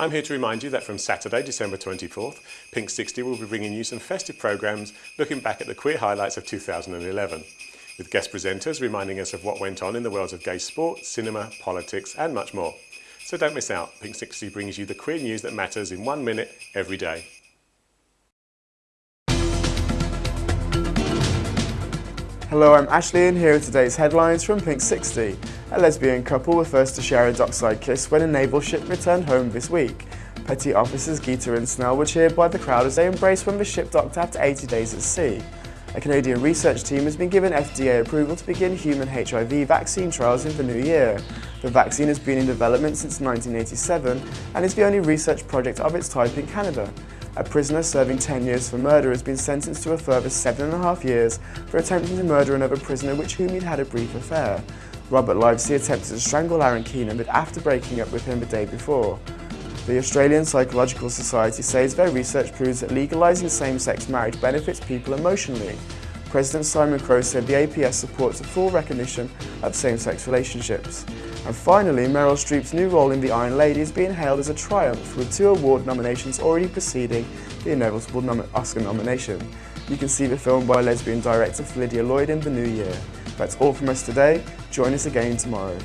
I'm here to remind you that from Saturday, December 24th, Pink 60 will be bringing you some festive programmes looking back at the queer highlights of 2011, with guest presenters reminding us of what went on in the worlds of gay sport, cinema, politics and much more. So don't miss out, Pink 60 brings you the queer news that matters in one minute every day. Hello, I'm Ashley and here are today's headlines from Pink 60. A lesbian couple were first to share a dockside kiss when a naval ship returned home this week. Petty officers Gaeta and Snell were cheered by the crowd as they embraced when the ship docked after 80 days at sea. A Canadian research team has been given FDA approval to begin human HIV vaccine trials in the new year. The vaccine has been in development since 1987 and is the only research project of its type in Canada. A prisoner serving 10 years for murder has been sentenced to a further seven and a half years for attempting to murder another prisoner with whom he'd had a brief affair. Robert Livesey attempted to strangle Aaron Keenan but after breaking up with him the day before. The Australian Psychological Society says their research proves that legalising same-sex marriage benefits people emotionally. President Simon Crowe said the APS supports a full recognition of same-sex relationships. And finally, Meryl Streep's new role in The Iron Lady is being hailed as a triumph, with two award nominations already preceding the inevitable nom Oscar nomination. You can see the film by lesbian director Phyllida Lloyd in the new year. That's all from us today. Join us again tomorrow.